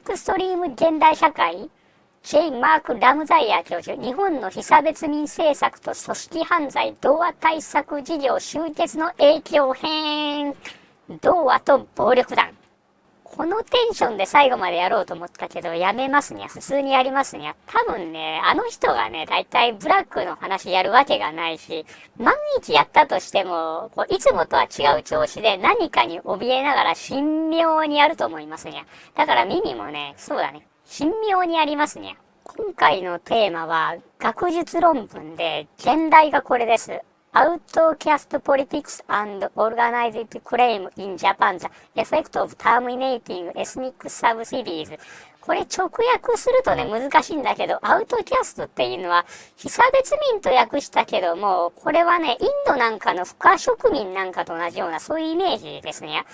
エクストリーム現代社会、ジェイ・マーク・ラムザイヤー教授、日本の被差別民政策と組織犯罪童話対策事業集結の影響編、童話と暴力団。このテンションで最後までやろうと思ったけど、やめますにゃ。普通にやりますにゃ。多分ね、あの人がね、だいたいブラックの話やるわけがないし、万一やったとしても、こういつもとは違う調子で何かに怯えながら神妙にやると思いますにゃ。だから耳もね、そうだね、神妙にやりますにゃ。今回のテーマは、学術論文で、現代がこれです。Outcast Politics and Organized Crime in Japan The Effect of Terminating Ethnic Subsidies これ直訳するとね、難しいんだけど、アウトキャストっていうのは、被差別民と訳したけども、これはね、インドなんかの不可植民なんかと同じような、そういうイメージですね。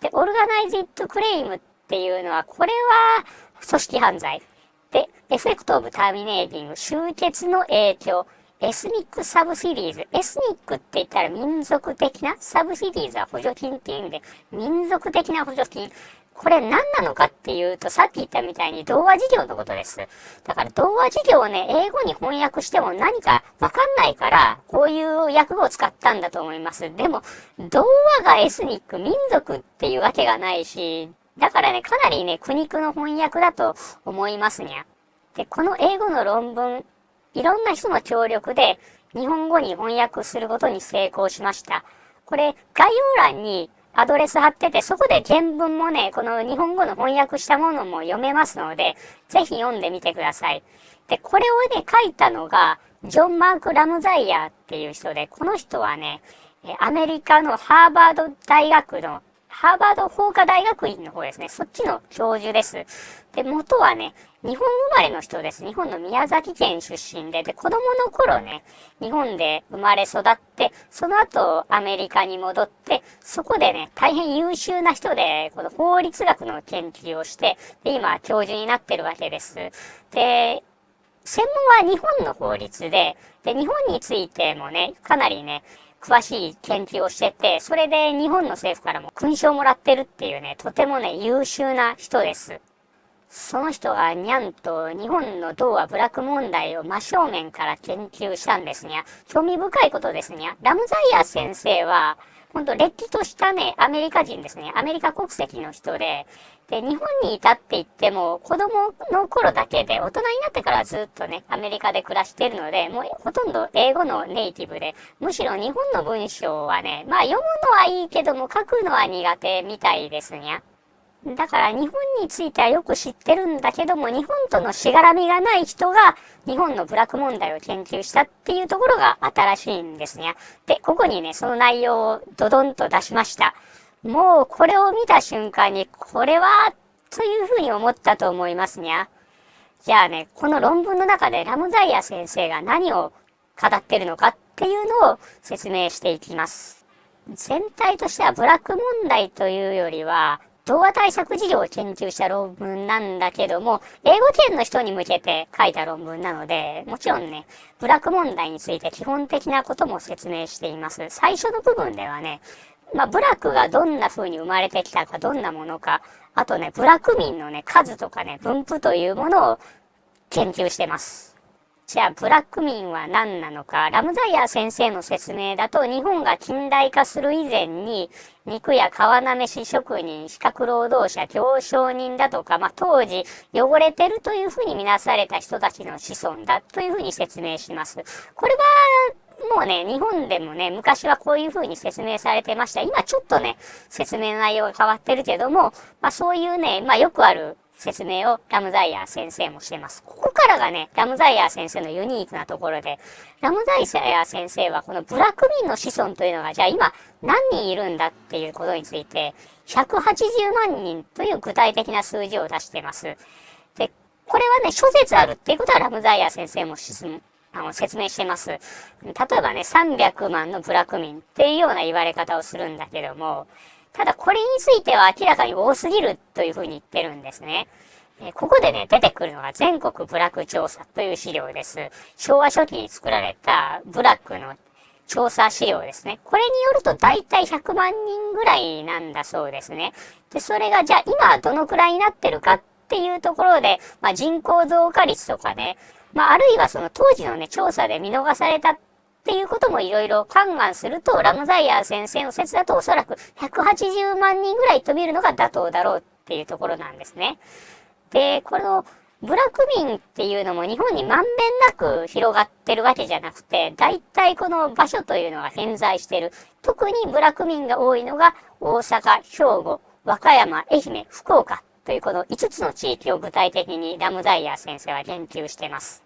で、 Organized Crime っていうのは、これは組織犯罪。で、 Effect of Terminating、終結の影響。 Ethnic Subsidies。 Ethnic って言ったら民族的な、 Subsidies は補助金っていうんで、民族的な補助金。これ何なのかっていうと、さっき言ったみたいに同和事業のことです。だから同和事業をね、英語に翻訳しても何かわかんないから、こういう訳語を使ったんだと思います。でも、童話がエスニック、民族っていうわけがないし、だからね、かなりね、苦肉の翻訳だと思いますにゃ。で、この英語の論文、いろんな人の協力で日本語に翻訳することに成功しました。これ、概要欄にアドレス貼ってて、そこで原文もね、この日本語の翻訳したものも読めますので、ぜひ読んでみてください。で、これをね、書いたのが、ジョン・マーク・ラムザイヤーっていう人で、この人はね、アメリカのハーバード大学のハーバード法科大学院の方ですね。そっちの教授です。で、元はね、日本生まれの人です。日本の宮崎県出身で、で、子供の頃ね、日本で生まれ育って、その後アメリカに戻って、そこでね、大変優秀な人で、この法律学の研究をして、で、今、教授になってるわけです。で、専門は日本の法律で、で、日本についてもね、かなりね、詳しい研究をしてて、それで日本の政府からも勲章をもらってるっていうね、とてもね、優秀な人です。その人がにゃんと日本の童話部落問題を真正面から研究したんですにゃ。興味深いことですにゃ。ラムザイア先生は、本当、れっきとしたね、アメリカ人ですね。アメリカ国籍の人で、で、日本にいたって言っても、子供の頃だけで、大人になってからずっとね、アメリカで暮らしてるので、もうほとんど英語のネイティブで、むしろ日本の文章はね、まあ読むのはいいけども書くのは苦手みたいですにゃ。だから日本についてはよく知ってるんだけども、日本とのしがらみがない人が日本の部落問題を研究したっていうところが新しいんですね。で、ここにね、その内容をドドンと出しました。もうこれを見た瞬間に、これは、というふうに思ったと思いますにゃ。じゃあね、この論文の中でラムザイア先生が何を語ってるのかっていうのを説明していきます。全体としてはブラック問題というよりは、童話対策事業を研究した論文なんだけども、英語圏の人に向けて書いた論文なので、もちろんね、ブラック問題について基本的なことも説明しています。最初の部分ではね、まあ、ブラックがどんな風に生まれてきたか、どんなものか、あとね、ブラック民のね、数とかね、分布というものを研究してます。じゃあ、ブラック民は何なのか。ラムザイヤー先生の説明だと、日本が近代化する以前に、肉や皮なめし職人、資格労働者、行商人だとか、まあ、当時、汚れてるというふうに見なされた人たちの子孫だというふうに説明します。これは、もうね、日本でもね、昔はこういう風に説明されてました。今ちょっとね、説明内容が変わってるけども、まあそういうね、まあよくある説明をラムザイヤー先生もしてます。ここからがね、ラムザイヤー先生のユニークなところで、ラムザイヤー先生はこのブラック民の子孫というのが、じゃあ今何人いるんだっていうことについて、180万人という具体的な数字を出しています。で、これはね、諸説あるっていうことはラムザイヤー先生もあの説明してます。例えばね、300万のブラック民っていうような言われ方をするんだけども、ただこれについては明らかに多すぎるというふうに言ってるんですね。えここでね、出てくるのが全国ブラック調査という資料です。昭和初期に作られたブラックの調査資料ですね。これによると大体100万人ぐらいなんだそうですね。で、それがじゃあ今どのくらいになってるかっていうところで、まあ、人口増加率とかね、まあ、あるいはその当時のね、調査で見逃されたっていうこともいろいろ勘案すると、ラムザイヤー先生の説だとおそらく180万人ぐらい飛びるのが妥当だろうっていうところなんですね。で、この、ブラック民っていうのも日本にまんべんなく広がってるわけじゃなくて、大体この場所というのが偏在してる。特にブラック民が多いのが大阪、兵庫、和歌山、愛媛、福岡というこの5つの地域を具体的にラムザイヤー先生は言及してます。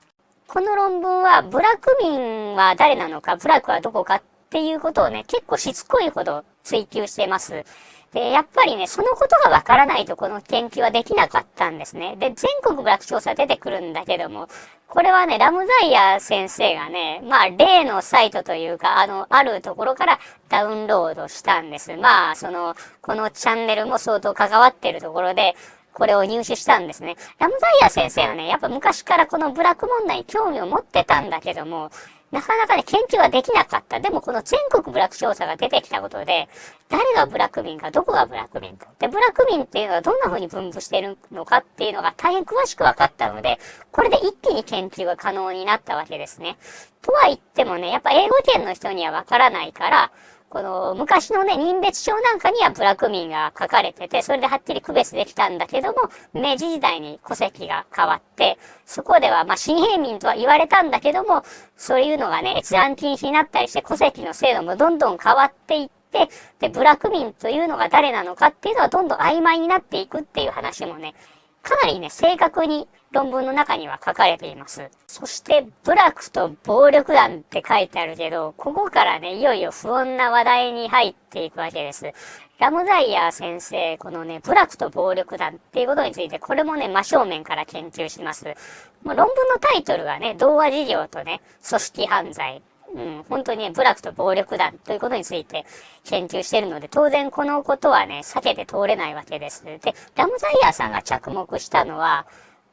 この論文は、ブラック民は誰なのか、ブラックはどこかっていうことをね、結構しつこいほど追求してます。で、やっぱりね、そのことがわからないとこの研究はできなかったんですね。で、全国ブラック調査出てくるんだけども、これはね、ラムザイヤー先生がね、まあ、例のサイトというか、あの、あるところからダウンロードしたんです。まあ、その、このチャンネルも相当関わってるところで、これを入手したんですね。ラムザイヤー先生はね、やっぱ昔からこのブラック問題に興味を持ってたんだけども、なかなかね、研究はできなかった。でもこの全国ブラック調査が出てきたことで、誰がブラック民か、どこがブラック民か。で、ブラック民っていうのはどんな風に分布してるのかっていうのが大変詳しく分かったので、これで一気に研究が可能になったわけですね。とは言ってもね、やっぱ英語圏の人には分からないから、この昔のね、人別証なんかにはブラック民が書かれてて、それではっきり区別できたんだけども、明治時代に戸籍が変わって、そこではまあ新平民とは言われたんだけども、そういうのがね、閲覧禁止になったりして戸籍の制度もどんどん変わっていって、で、ブラック民というのが誰なのかっていうのはどんどん曖昧になっていくっていう話もね、かなりね、正確に論文の中には書かれています。そして、部落と暴力団って書いてあるけど、ここからね、いよいよ不穏な話題に入っていくわけです。ラムザイヤー先生、このね、部落と暴力団っていうことについて、これもね、真正面から研究します。もう論文のタイトルがね、童話事業とね、組織犯罪。うん、本当にね、部落と暴力団ということについて研究しているので、当然このことはね、避けて通れないわけです。で、ラムザイヤーさんが着目したのは、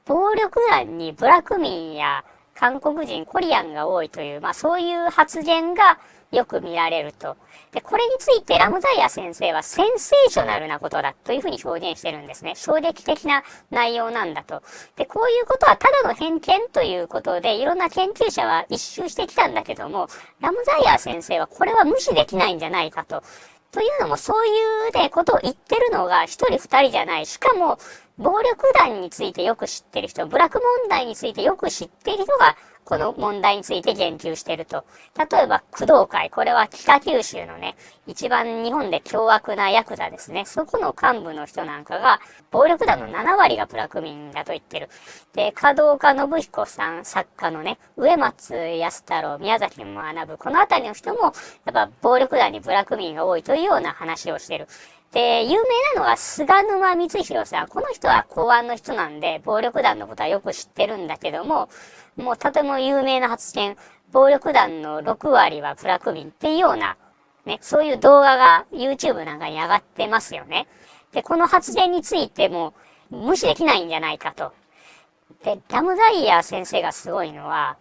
暴力団にブラック民や韓国人、コリアンが多いという、まあそういう発言がよく見られると。で、これについてラムザイヤ先生はセンセーショナルなことだというふうに表現してるんですね。衝撃的な内容なんだと。で、こういうことはただの偏見ということで、いろんな研究者は一周してきたんだけども、ラムザイヤ先生はこれは無視できないんじゃないかと。というのも、そういうね、ことを言ってるのが一人二人じゃない。しかも、暴力団についてよく知ってる人、部落問題についてよく知っている人が、この問題について言及していると。例えば、工藤会。これは北九州のね、一番日本で凶悪なヤクザですね。そこの幹部の人なんかが、暴力団の7割がブラック民だと言ってる。で、加藤岡信彦さん、作家のね、植松安太郎、宮崎学ぶ、このあたりの人も、やっぱ暴力団にブラック民が多いというような話をしてる。で、有名なのは菅沼光弘さん。この人は公安の人なんで、暴力団のことはよく知ってるんだけども、もうとても有名な発言、暴力団の6割はブラック民っていうような、ね、そういう動画が YouTube なんかに上がってますよね。で、この発言についても無視できないんじゃないかと。で、ラムザイヤー先生がすごいのは、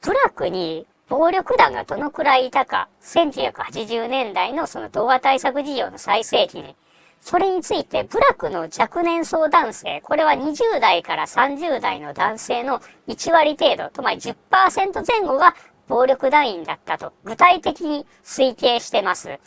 ブラクに暴力団がどのくらいいたか、1980年代のその動画対策事業の最盛期に、それについて、部落の若年層男性、これは20代から30代の男性の1割程度、つまり10%前後が暴力団員だったと、具体的に推計してます。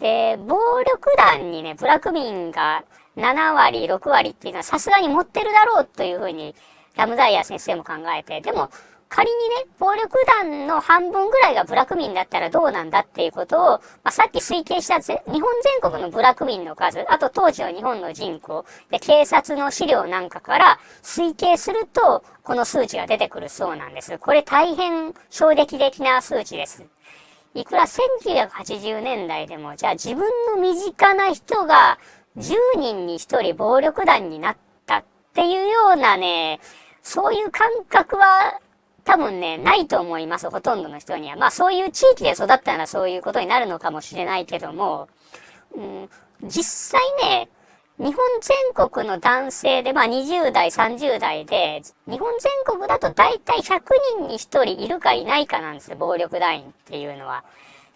で、暴力団にね、ブラック民が7割、6割っていうのはさすがに持ってるだろうというふうに、ラムザイヤ先生も考えて、でも、仮にね、暴力団の半分ぐらいがブラック民だったらどうなんだっていうことを、まあ、さっき推計した日本全国のブラック民の数、あと当時の日本の人口、で、警察の資料なんかから推計すると、この数値が出てくるそうなんです。これ大変衝撃的な数値です。いくら1980年代でも、じゃあ自分の身近な人が10人に1人暴力団になったっていうようなね、そういう感覚は多分ね、ないと思います、ほとんどの人には。まあそういう地域で育ったらそういうことになるのかもしれないけども、うん、実際ね、日本全国の男性で、まあ20代、30代で、日本全国だと大体100人に1人いるかいないかなんですよ、暴力団員っていうのは。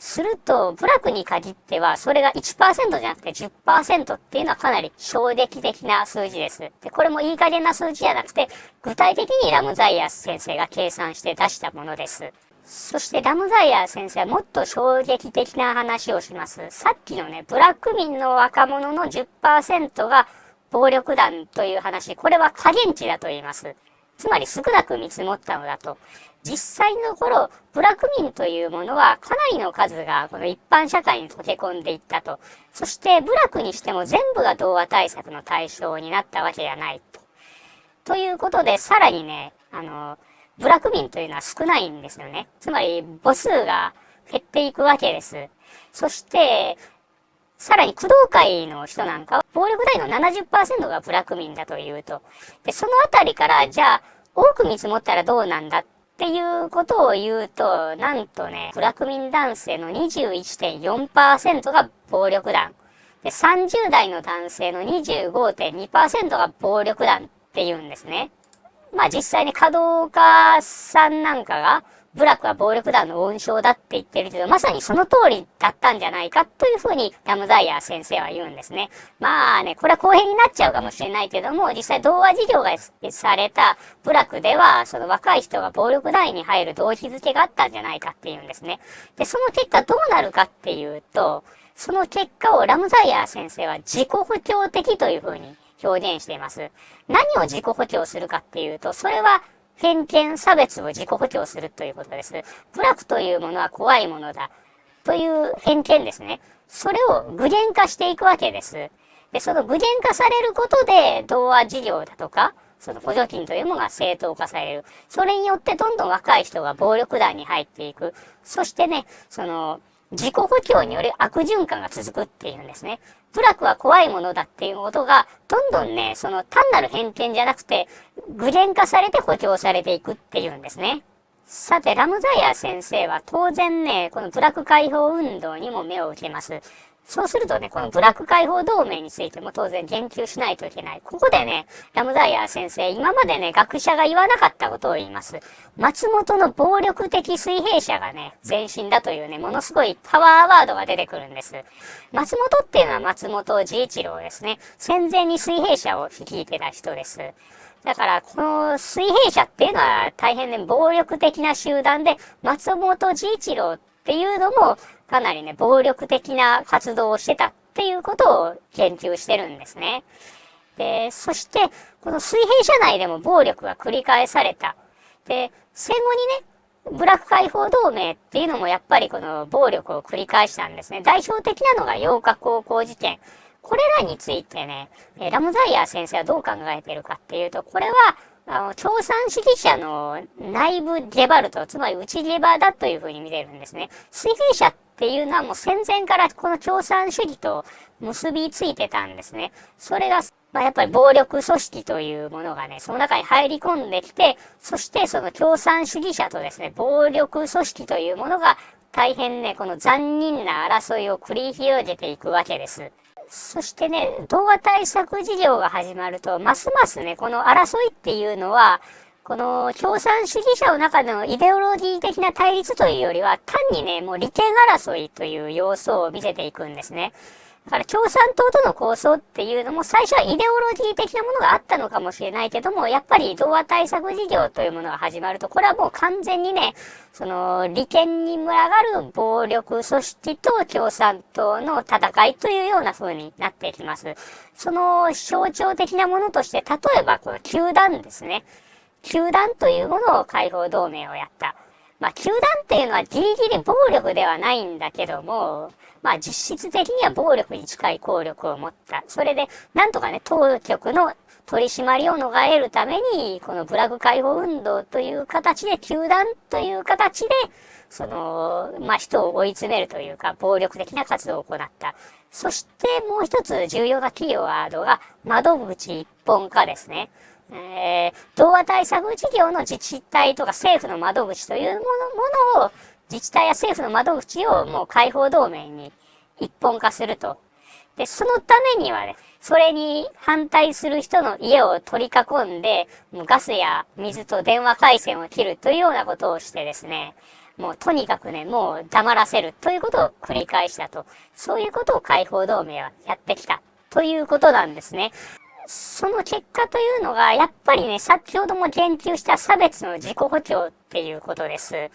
すると、部落に限っては、それが1%じゃなくて10%っていうのはかなり衝撃的な数字です。で、これもいい加減な数字じゃなくて、具体的にラムザイヤー先生が計算して出したものです。そしてラムザイヤー先生はもっと衝撃的な話をします。さっきのね、ブラック民の若者の10%が暴力団という話、これは加減値だと言います。つまり少なく見積もったのだと。実際の頃、部落民というものはかなりの数がこの一般社会に溶け込んでいったと。そして部落にしても全部が童話対策の対象になったわけではないと。ということで、さらにね、あの、部落民というのは少ないんですよね。つまり母数が減っていくわけです。そして、さらに工藤会の人なんかは、暴力団の70%がブラック民だというと。で、そのあたりから、じゃあ、多く見積もったらどうなんだっていうことを言うと、なんとね、ブラック民男性の21.4%が暴力団。で、30代の男性の25.2%が暴力団って言うんですね。まあ実際に稼働家さんなんかが、部落は暴力団の温床だって言ってるけど、まさにその通りだったんじゃないかというふうにラムザイヤー先生は言うんですね。まあね、これは公平になっちゃうかもしれないけども、実際童話事業がされた部落では、その若い人が暴力団員に入る動機づけがあったんじゃないかっていうんですね。で、その結果どうなるかっていうと、その結果をラムザイヤー先生は自己補強的というふうに表現しています。何を自己補強するかっていうと、それは偏見、差別を自己補強するということです。部落というものは怖いものだ。という偏見ですね。それを具現化していくわけです。で、その具現化されることで、童話事業だとか、その補助金というものが正当化される。それによってどんどん若い人が暴力団に入っていく。そしてね、その、自己補強による悪循環が続くっていうんですね。部落は怖いものだっていうことが、どんどんね、その単なる偏見じゃなくて、具現化されて補強されていくっていうんですね。さて、ラムザイア先生は当然ね、この部落解放運動にも目を受けます。そうするとね、このブラック解放同盟についても当然言及しないといけない。ここでね、ラムザイヤー先生、今までね、学者が言わなかったことを言います。松本の暴力的水平者がね、前身だというね、ものすごいパワーワードが出てくるんです。松本っていうのは松本治一郎ですね。戦前に水平者を率いてた人です。だから、この水平者っていうのは大変ね、暴力的な集団で、松本治一郎っていうのも、かなりね、暴力的な活動をしてたっていうことを研究してるんですね。で、そして、この水平社内でも暴力が繰り返された。で、戦後にね、ブラック解放同盟っていうのもやっぱりこの暴力を繰り返したんですね。代表的なのが8日高校事件。これらについてね、ラムザイヤー先生はどう考えてるかっていうと、これはあの、共産主義者の内部ゲバルト、つまり内ゲバだというふうに見てるんですね。水平者っていうのはもう戦前からこの共産主義と結びついてたんですね。それが、まあ、やっぱり暴力組織というものがね、その中に入り込んできて、そしてその共産主義者とですね、暴力組織というものが大変ね、この残忍な争いを繰り広げていくわけです。そしてね、動画対策事業が始まると、ますますね、この争いっていうのは、この共産主義者の中のイデオロギー的な対立というよりは、単にね、もう利権争いという要素を見せていくんですね。だから共産党との構想っていうのも最初はイデオロギー的なものがあったのかもしれないけども、やっぱり童話対策事業というものが始まると、これはもう完全にね、その利権に群がる暴力組織と共産党の戦いというような風になっていきます。その象徴的なものとして、例えばこの球団ですね。球団というものを解放同盟をやった。まあ、球団っていうのはギリギリ暴力ではないんだけども、まあ実質的には暴力に近い効力を持った。それで、なんとかね、当局の取り締まりを逃れるために、このブラグ解放運動という形で、球団という形で、その、まあ、人を追い詰めるというか、暴力的な活動を行った。そしてもう一つ重要なキーワードが、窓口一本化ですね。えー、童話対策事業の自治体とか政府の窓口というものものを自治体や政府の窓口をもう解放同盟に一本化すると。で、そのためにはね、それに反対する人の家を取り囲んで、もうガスや水と電話回線を切るというようなことをしてですね、もうとにかくね、もう黙らせるということを繰り返したと。そういうことを解放同盟はやってきたということなんですね。その結果というのが、やっぱりね、先ほども言及した差別の自己補強っていうことです。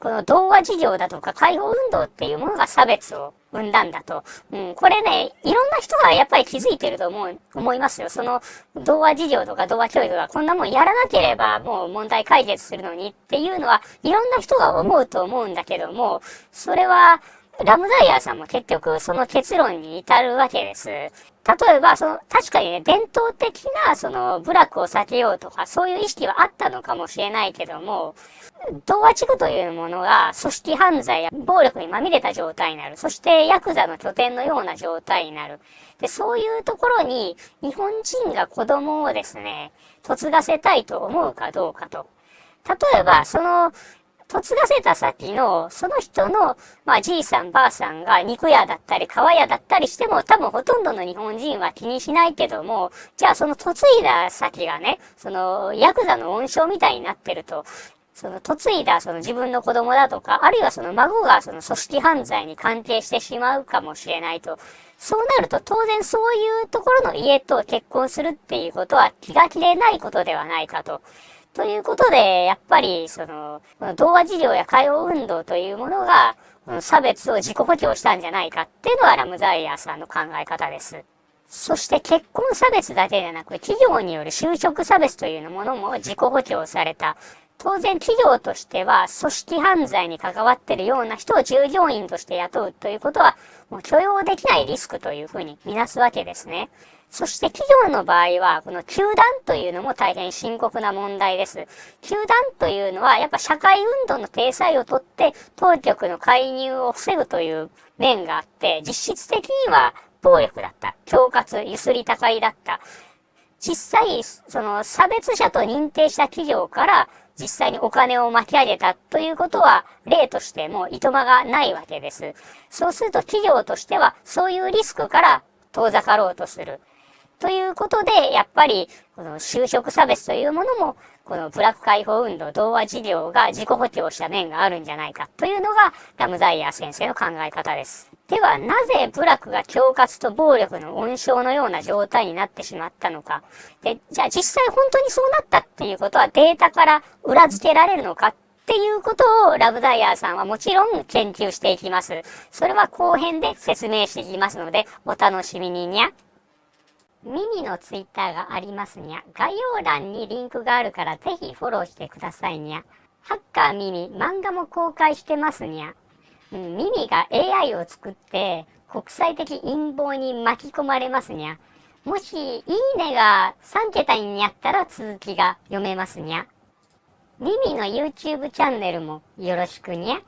この童話事業だとか解放運動っていうものが差別を生んだんだと。うん、これね、いろんな人がやっぱり気づいてると思う、思いますよ。その童話事業とか童話教育がこんなもんやらなければもう問題解決するのにっていうのは、いろんな人が思うと思うんだけども、それは、ラムザイヤーさんも結局その結論に至るわけです。例えば、その、確かにね、伝統的な、その、部落を避けようとか、そういう意識はあったのかもしれないけども、童話地区というものが、組織犯罪や暴力にまみれた状態になる。そして、ヤクザの拠点のような状態になる。で、そういうところに、日本人が子供をですね、嫁がせたいと思うかどうかと。例えば、その、嫁がせた先の、その人の、まあ、じいさんばあさんが肉屋だったり、川屋だったりしても、多分ほとんどの日本人は気にしないけども、じゃあその嫁いだ先がね、その、ヤクザの温床みたいになってると、その嫁いだその自分の子供だとか、あるいはその孫がその組織犯罪に関係してしまうかもしれないと。そうなると当然そういうところの家と結婚するっていうことは気が気でないことではないかと。ということで、やっぱり、その、童話事業や解放運動というものが、差別を自己補強したんじゃないかっていうのはラムザイヤーさんの考え方です。そして結婚差別だけでなく、企業による就職差別というものも自己補強された。当然企業としては組織犯罪に関わってるような人を従業員として雇うということはもう許容できないリスクというふうにみなすわけですね。そして企業の場合は、この球団というのも大変深刻な問題です。球団というのは、やっぱ社会運動の体裁をとって、当局の介入を防ぐという面があって、実質的には暴力だった。恐喝、ゆすり高いだった。実際、その差別者と認定した企業から実際にお金を巻き上げたということは例としてもいとまがないわけです。そうすると企業としてはそういうリスクから遠ざかろうとする。ということで、やっぱり、この就職差別というものも、このブラック解放運動、童話事業が自己補強した面があるんじゃないかというのが、ラムザイヤー先生の考え方です。では、なぜ部落が恐喝と暴力の温床のような状態になってしまったのか。で、じゃあ実際本当にそうなったっていうことはデータから裏付けられるのかっていうことをラブザイヤーさんはもちろん研究していきます。それは後編で説明していきますので、お楽しみににゃ。ミミのツイッターがありますにゃ。概要欄にリンクがあるからぜひフォローしてくださいにゃ。ハッカーミミ、漫画も公開してますにゃ。ミミが AI を作って国際的陰謀に巻き込まれますにゃ。もし、いいねが3桁にやったら続きが読めますにゃ。ミミの YouTube チャンネルもよろしくにゃ。